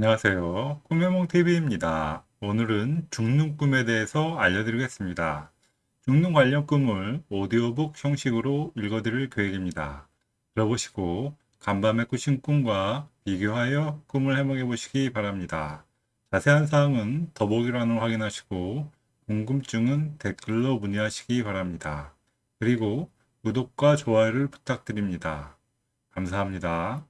안녕하세요. 꿈해몽TV입니다. 오늘은 죽는 꿈에 대해서 알려드리겠습니다. 죽는 관련 꿈을 오디오북 형식으로 읽어드릴 계획입니다. 들어보시고 간밤에 꾸신 꿈과 비교하여 꿈을 해몽해 보시기 바랍니다. 자세한 사항은 더보기란을 확인하시고 궁금증은 댓글로 문의하시기 바랍니다. 그리고 구독과 좋아요를 부탁드립니다. 감사합니다.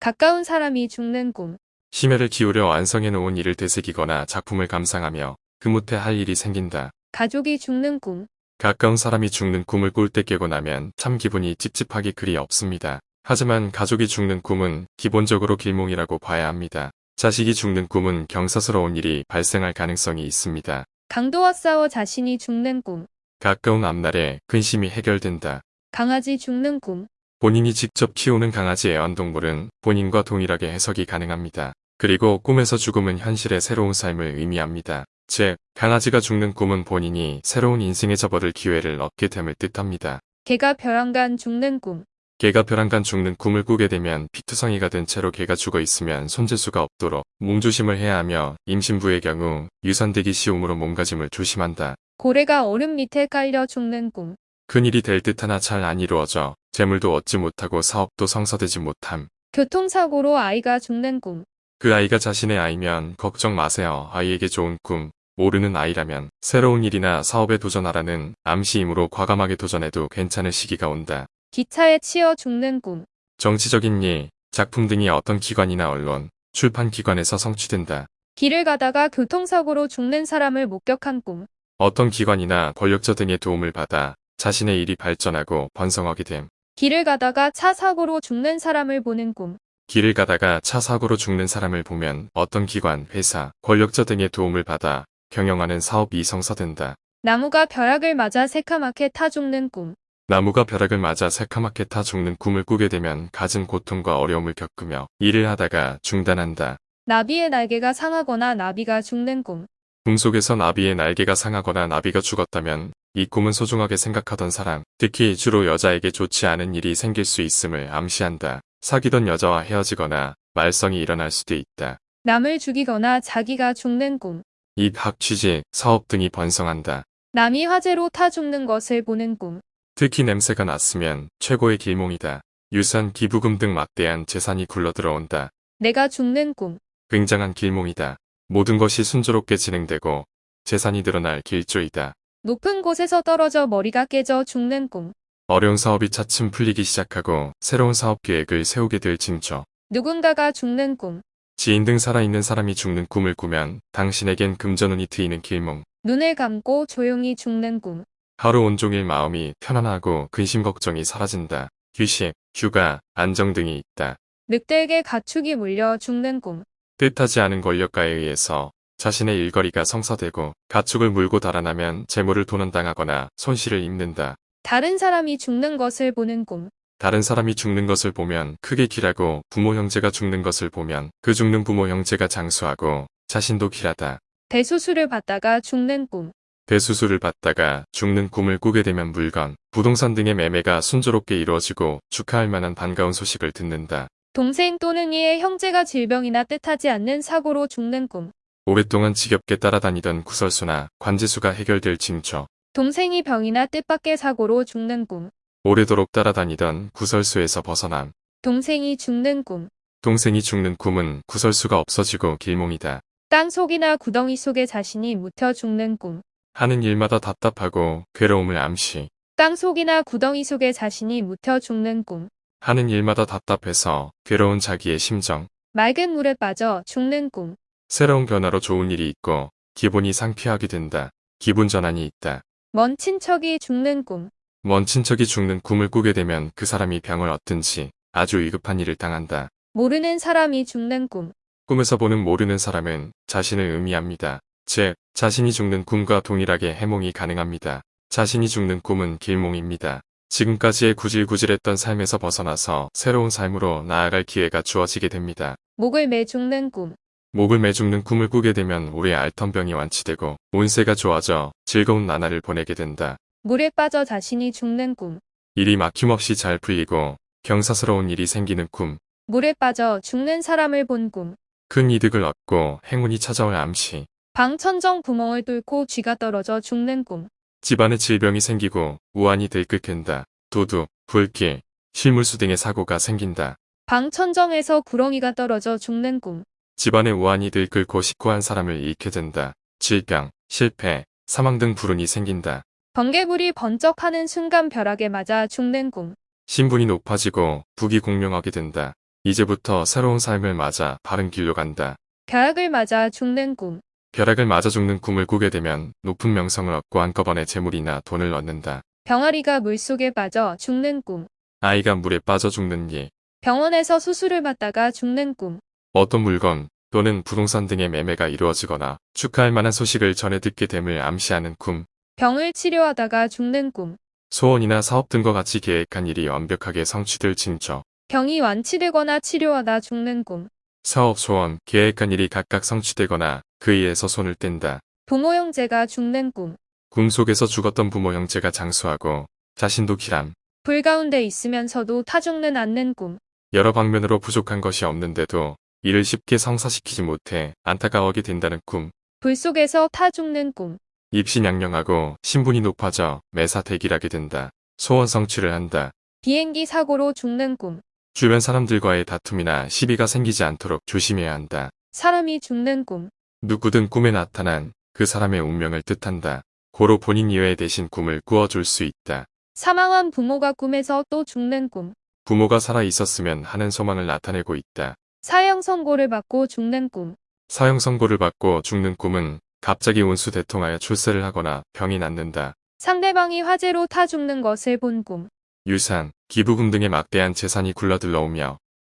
가까운 사람이 죽는 꿈. 심혈을 기울여 완성해 놓은 일을 되새기거나 작품을 감상하며 그뭇해 할 일이 생긴다. 가족이 죽는 꿈. 가까운 사람이 죽는 꿈을 꿀 때 깨고 나면 참 기분이 찝찝하기 그리 없습니다. 하지만 가족이 죽는 꿈은 기본적으로 길몽이라고 봐야 합니다. 자식이 죽는 꿈은 경사스러운 일이 발생할 가능성이 있습니다. 강도와 싸워 자신이 죽는 꿈. 가까운 앞날에 근심이 해결된다. 강아지 죽는 꿈. 본인이 직접 키우는 강아지 애완동물은 본인과 동일하게 해석이 가능합니다. 그리고 꿈에서 죽음은 현실의 새로운 삶을 의미합니다. 즉, 강아지가 죽는 꿈은 본인이 새로운 인생에 접어들 기회를 얻게 됨을 뜻합니다. 개가 벼랑간 죽는 꿈. 개가 벼랑간 죽는 꿈을 꾸게 되면 피투성이가 된 채로 개가 죽어 있으면 손질 수가 없도록 몸조심을 해야 하며 임신부의 경우 유산되기 쉬움으로 몸가짐을 조심한다. 고래가 얼음 밑에 깔려 죽는 꿈. 큰일이 될 듯 하나 잘 안 이루어져 재물도 얻지 못하고 사업도 성사되지 못함. 교통사고로 아이가 죽는 꿈. 그 아이가 자신의 아이면 걱정 마세요. 아이에게 좋은 꿈. 모르는 아이라면 새로운 일이나 사업에 도전하라는 암시이므로 과감하게 도전해도 괜찮을 시기가 온다. 기차에 치여 죽는 꿈. 정치적인 일, 작품 등이 어떤 기관이나 언론, 출판기관에서 성취된다. 길을 가다가 교통사고로 죽는 사람을 목격한 꿈. 어떤 기관이나 권력자 등의 도움을 받아 자신의 일이 발전하고 번성하게 됨. 길을 가다가 차 사고로 죽는 사람을 보는 꿈. 길을 가다가 차 사고로 죽는 사람을 보면 어떤 기관, 회사, 권력자 등의 도움을 받아 경영하는 사업이 성사된다. 나무가 벼락을 맞아 새카맣게 타 죽는 꿈. 나무가 벼락을 맞아 새카맣게 타 죽는 꿈을 꾸게 되면 갖은 고통과 어려움을 겪으며 일을 하다가 중단한다. 나비의 날개가 상하거나 나비가 죽는 꿈. 꿈속에서 나비의 날개가 상하거나 나비가 죽었다면 이 꿈은 소중하게 생각하던 사람, 특히 주로 여자에게 좋지 않은 일이 생길 수 있음을 암시한다. 사귀던 여자와 헤어지거나 말썽이 일어날 수도 있다. 남을 죽이거나 자기가 죽는 꿈. 입학 취직, 사업 등이 번성한다. 남이 화재로 타 죽는 것을 보는 꿈. 특히 냄새가 났으면 최고의 길몽이다. 유산, 기부금 등 막대한 재산이 굴러들어온다. 내가 죽는 꿈. 굉장한 길몽이다. 모든 것이 순조롭게 진행되고 재산이 늘어날 길조이다. 높은 곳에서 떨어져 머리가 깨져 죽는 꿈. 어려운 사업이 차츰 풀리기 시작하고 새로운 사업 계획을 세우게 될 징조. 누군가가 죽는 꿈. 지인 등 살아있는 사람이 죽는 꿈을 꾸면 당신에겐 금전운이 트이는 길몽. 눈을 감고 조용히 죽는 꿈. 하루 온종일 마음이 편안하고 근심 걱정이 사라진다. 휴식, 휴가, 안정 등이 있다. 늑대에게 가축이 물려 죽는 꿈. 뜻하지 않은 권력가에 의해서 자신의 일거리가 성사되고 가축을 물고 달아나면 재물을 도난당하거나 손실을 입는다. 다른 사람이 죽는 것을 보는 꿈. 다른 사람이 죽는 것을 보면 크게 길하고 부모 형제가 죽는 것을 보면 그 죽는 부모 형제가 장수하고 자신도 길하다. 대수술을 받다가 죽는 꿈. 대수술을 받다가 죽는 꿈을 꾸게 되면 물건, 부동산 등의 매매가 순조롭게 이루어지고 축하할 만한 반가운 소식을 듣는다. 동생 또는 이의 형제가 질병이나 뜻하지 않는 사고로 죽는 꿈. 오랫동안 지겹게 따라다니던 구설수나 관제수가 해결될 징조. 동생이 병이나 뜻밖의 사고로 죽는 꿈. 오래도록 따라다니던 구설수에서 벗어남. 동생이 죽는 꿈. 동생이 죽는 꿈은 구설수가 없어지고 길몽이다. 땅 속이나 구덩이 속에 자신이 묻혀 죽는 꿈. 하는 일마다 답답하고 괴로움을 암시. 땅 속이나 구덩이 속에 자신이 묻혀 죽는 꿈. 하는 일마다 답답해서 괴로운 자기의 심정. 맑은 물에 빠져 죽는 꿈. 새로운 변화로 좋은 일이 있고 기분이 상쾌하게 된다. 기분 전환이 있다. 먼 친척이 죽는 꿈. 먼 친척이 죽는 꿈을 꾸게 되면 그 사람이 병을 얻든지 아주 위급한 일을 당한다. 모르는 사람이 죽는 꿈. 꿈에서 보는 모르는 사람은 자신을 의미합니다. 즉, 자신이 죽는 꿈과 동일하게 해몽이 가능합니다. 자신이 죽는 꿈은 길몽입니다. 지금까지의 구질구질했던 삶에서 벗어나서 새로운 삶으로 나아갈 기회가 주어지게 됩니다. 목을 매 죽는 꿈. 목을 매 죽는 꿈을 꾸게 되면 우리의 알턴병이 완치되고 운세가 좋아져 즐거운 나날을 보내게 된다. 물에 빠져 자신이 죽는 꿈. 일이 막힘없이 잘 풀리고 경사스러운 일이 생기는 꿈. 물에 빠져 죽는 사람을 본 꿈. 큰 이득을 얻고 행운이 찾아올 암시. 방천정 구멍을 뚫고 쥐가 떨어져 죽는 꿈. 집안에 질병이 생기고 우환이 들끓는다. 도둑, 불길, 실물수 등의 사고가 생긴다. 방천정에서 구렁이가 떨어져 죽는 꿈. 집안에 우환이 들끓고 식고한 사람을 잃게 된다. 질병, 실패, 사망 등 불운이 생긴다. 번개불이 번쩍하는 순간 벼락에 맞아 죽는 꿈. 신분이 높아지고 북이 공명하게 된다. 이제부터 새로운 삶을 맞아 바른 길로 간다. 벼락을 맞아 죽는 꿈. 벼락을 맞아 죽는 꿈을 꾸게 되면 높은 명성을 얻고 한꺼번에 재물이나 돈을 얻는다. 병아리가 물속에 빠져 죽는 꿈. 아이가 물에 빠져 죽는 일, 병원에서 수술을 받다가 죽는 꿈. 어떤 물건 또는 부동산 등의 매매가 이루어지거나 축하할 만한 소식을 전해 듣게 됨을 암시하는 꿈, 병을 치료하다가 죽는 꿈. 소원이나 사업 등과 같이 계획한 일이 완벽하게 성취될 징조, 병이 완치되거나 치료하다 죽는 꿈. 사업 소원, 계획한 일이 각각 성취되거나 그 일에서 손을 뗀다. 부모 형제가 죽는 꿈. 꿈 속에서 죽었던 부모 형제가 장수하고 자신도 기람, 불 가운데 있으면서도 타 죽는 않는 꿈. 여러 방면으로 부족한 것이 없는데도 이를 쉽게 성사시키지 못해 안타까워하게 된다는 꿈, 불 속에서 타 죽는 꿈. 입신양령하고 신분이 높아져 매사대길하게 된다. 소원 성취를 한다. 비행기 사고로 죽는 꿈. 주변 사람들과의 다툼이나 시비가 생기지 않도록 조심해야 한다. 사람이 죽는 꿈. 누구든 꿈에 나타난 그 사람의 운명을 뜻한다. 고로 본인 이외의 대신 꿈을 꾸어줄 수 있다. 사망한 부모가 꿈에서 또 죽는 꿈. 부모가 살아 있었으면 하는 소망을 나타내고 있다. 사형 선고를 받고 죽는 꿈. 사형 선고를 받고 죽는 꿈은 갑자기 운수 대통하여 출세를 하거나 병이 낫는다. 상대방이 화재로 타 죽는 것을 본 꿈. 유산, 기부금 등의 막대한 재산이 굴러들어오며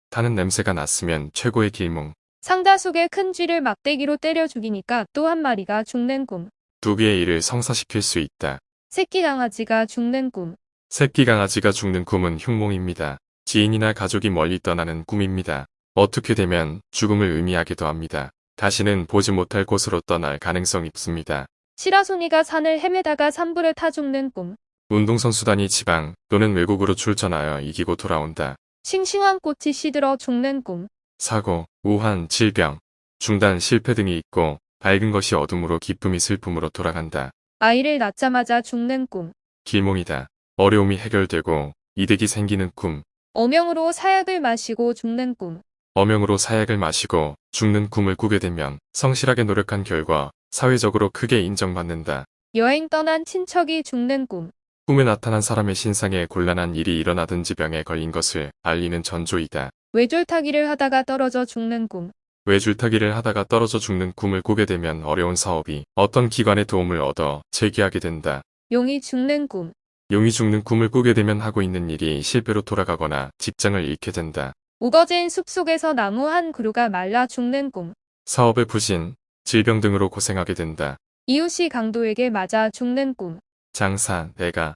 타는 냄새가 났으면 최고의 길몽. 상자 속에 큰 쥐를 막대기로 때려 죽이니까 또 한 마리가 죽는 꿈. 두 개의 일을 성사시킬 수 있다. 새끼 강아지가 죽는 꿈. 새끼 강아지가 죽는 꿈은 흉몽입니다. 지인이나 가족이 멀리 떠나는 꿈입니다. 어떻게 되면 죽음을 의미하기도 합니다. 다시는 보지 못할 곳으로 떠날 가능성이 있습니다. 시라소니가 산을 헤매다가 산불에 타 죽는 꿈. 운동선수단이 지방 또는 외국으로 출전하여 이기고 돌아온다. 싱싱한 꽃이 시들어 죽는 꿈. 사고, 우한, 질병, 중단, 실패 등이 있고 밝은 것이 어둠으로 기쁨이 슬픔으로 돌아간다. 아이를 낳자마자 죽는 꿈. 길몽이다. 어려움이 해결되고 이득이 생기는 꿈. 어명으로 사약을 마시고 죽는 꿈. 어명으로 사약을 마시고 죽는 꿈을 꾸게 되면 성실하게 노력한 결과 사회적으로 크게 인정받는다. 여행 떠난 친척이 죽는 꿈. 꿈에 나타난 사람의 신상에 곤란한 일이 일어나든지 병에 걸린 것을 알리는 전조이다. 외줄타기를 하다가 떨어져 죽는 꿈. 외줄타기를 하다가 떨어져 죽는 꿈을 꾸게 되면 어려운 사업이 어떤 기관의 도움을 얻어 재기하게 된다. 용이 죽는 꿈. 용이 죽는 꿈을 꾸게 되면 하고 있는 일이 실패로 돌아가거나 직장을 잃게 된다. 우거진 숲속에서 나무 한 그루가 말라 죽는 꿈. 사업의 부진, 질병 등으로 고생하게 된다. 이웃이 강도에게 맞아 죽는 꿈. 장사, 내가,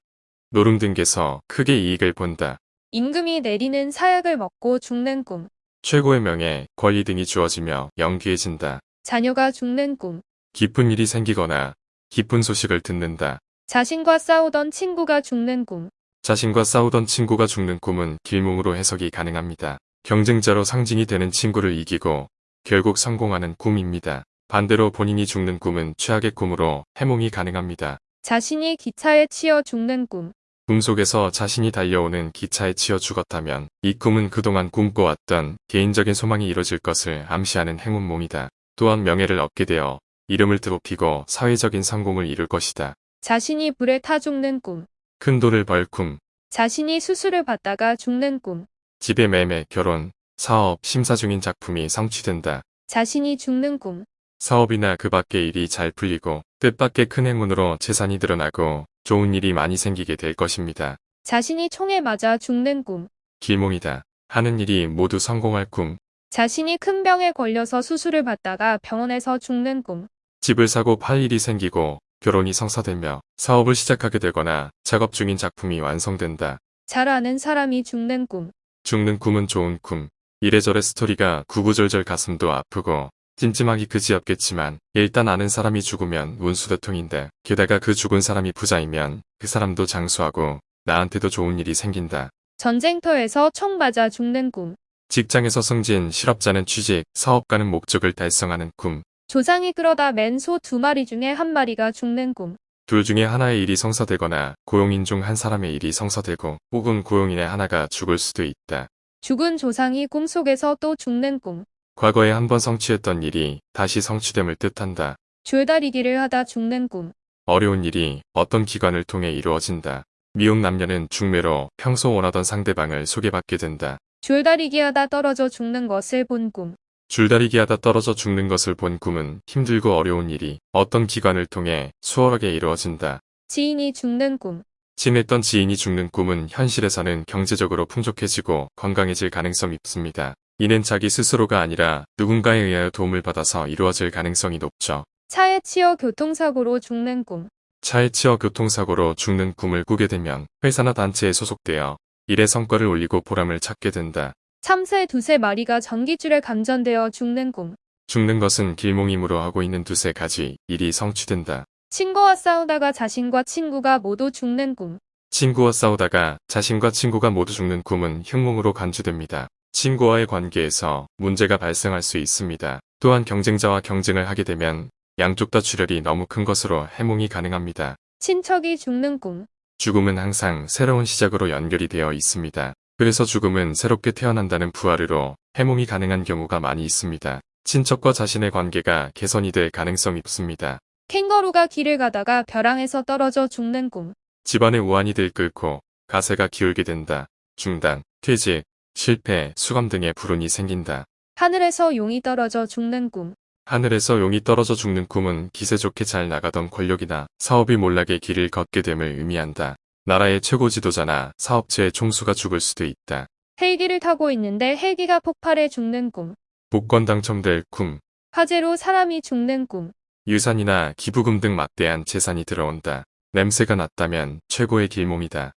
노름 등에서 크게 이익을 본다. 임금이 내리는 사약을 먹고 죽는 꿈. 최고의 명예, 권리 등이 주어지며 영귀해진다. 자녀가 죽는 꿈. 기쁜 일이 생기거나 기쁜 소식을 듣는다. 자신과 싸우던 친구가 죽는 꿈. 자신과 싸우던 친구가 죽는 꿈은 길몽으로 해석이 가능합니다. 경쟁자로 상징이 되는 친구를 이기고 결국 성공하는 꿈입니다. 반대로 본인이 죽는 꿈은 최악의 꿈으로 해몽이 가능합니다. 자신이 기차에 치여 죽는 꿈. 꿈속에서 자신이 달려오는 기차에 치여 죽었다면 이 꿈은 그동안 꿈꿔왔던 개인적인 소망이 이뤄질 것을 암시하는 행운몽이다. 또한 명예를 얻게 되어 이름을 드높이고 사회적인 성공을 이룰 것이다. 자신이 불에 타 죽는 꿈. 큰 돈을 벌 꿈, 자신이 수술을 받다가 죽는 꿈. 집의 매매, 결혼, 사업, 심사 중인 작품이 성취된다. 자신이 죽는 꿈. 사업이나 그 밖의 일이 잘 풀리고 뜻밖의 큰 행운으로 재산이 드러나고 좋은 일이 많이 생기게 될 것입니다. 자신이 총에 맞아 죽는 꿈. 길몽이다. 하는 일이 모두 성공할 꿈. 자신이 큰 병에 걸려서 수술을 받다가 병원에서 죽는 꿈. 집을 사고 팔 일이 생기고 결혼이 성사되며 사업을 시작하게 되거나 작업 중인 작품이 완성된다. 잘 아는 사람이 죽는 꿈. 죽는 꿈은 좋은 꿈. 이래저래 스토리가 구구절절 가슴도 아프고 찜찜하기 그지없겠지만 일단 아는 사람이 죽으면 운수대통인데 게다가 그 죽은 사람이 부자이면 그 사람도 장수하고 나한테도 좋은 일이 생긴다. 전쟁터에서 총 맞아 죽는 꿈. 직장에서 승진, 실업자는 취직, 사업가는 목적을 달성하는 꿈. 조상이 끌어다 맨소 두 마리 중에 한 마리가 죽는 꿈. 둘 중에 하나의 일이 성사되거나 고용인 중 한 사람의 일이 성사되고 혹은 고용인의 하나가 죽을 수도 있다. 죽은 조상이 꿈속에서 또 죽는 꿈. 과거에 한 번 성취했던 일이 다시 성취됨을 뜻한다. 줄다리기를 하다 죽는 꿈. 어려운 일이 어떤 기관을 통해 이루어진다. 미혼 남녀는 중매로 평소 원하던 상대방을 소개받게 된다. 줄다리기 하다 떨어져 죽는 것을 본 꿈. 줄다리기 하다 떨어져 죽는 것을 본 꿈은 힘들고 어려운 일이 어떤 기관을 통해 수월하게 이루어진다. 지인이 죽는 꿈. 친했던 지인이 죽는 꿈은 현실에서는 경제적으로 풍족해지고 건강해질 가능성이 있습니다. 이는 자기 스스로가 아니라 누군가에 의하여 도움을 받아서 이루어질 가능성이 높죠. 차에 치여 교통사고로 죽는 꿈. 차에 치여 교통사고로 죽는 꿈을 꾸게 되면 회사나 단체에 소속되어 일의 성과를 올리고 보람을 찾게 된다. 참새 두세 마리가 전기줄에 감전되어 죽는 꿈. 죽는 것은 길몽임으로 하고 있는 두세 가지 일이 성취된다. 친구와 싸우다가 자신과 친구가 모두 죽는 꿈. 친구와 싸우다가 자신과 친구가 모두 죽는 꿈은 흉몽으로 간주됩니다. 친구와의 관계에서 문제가 발생할 수 있습니다. 또한 경쟁자와 경쟁을 하게 되면 양쪽 다 출혈이 너무 큰 것으로 해몽이 가능합니다. 친척이 죽는 꿈. 죽음은 항상 새로운 시작으로 연결이 되어 있습니다. 그래서 죽음은 새롭게 태어난다는 부활으로 해몽이 가능한 경우가 많이 있습니다. 친척과 자신의 관계가 개선이 될 가능성이 있습니다. 캥거루가 길을 가다가 벼랑에서 떨어져 죽는 꿈. 집안의 우환이 들끓고 가세가 기울게 된다. 중단, 퇴직, 실패, 수감 등의 불운이 생긴다. 하늘에서 용이 떨어져 죽는 꿈. 하늘에서 용이 떨어져 죽는 꿈은 기세 좋게 잘 나가던 권력이나 사업이 몰락의 길을 걷게 됨을 의미한다. 나라의 최고 지도자나 사업체의 총수가 죽을 수도 있다. 헬기를 타고 있는데 헬기가 폭발해 죽는 꿈. 복권 당첨될 꿈, 화재로 사람이 죽는 꿈. 유산이나 기부금 등 막대한 재산이 들어온다. 냄새가 났다면 최고의 길몽이다.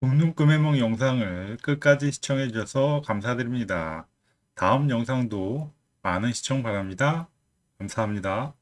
죽는 꿈의梦 영상을 끝까지 시청해 주셔서 감사드립니다. 다음 영상도 많은 시청 바랍니다. 감사합니다.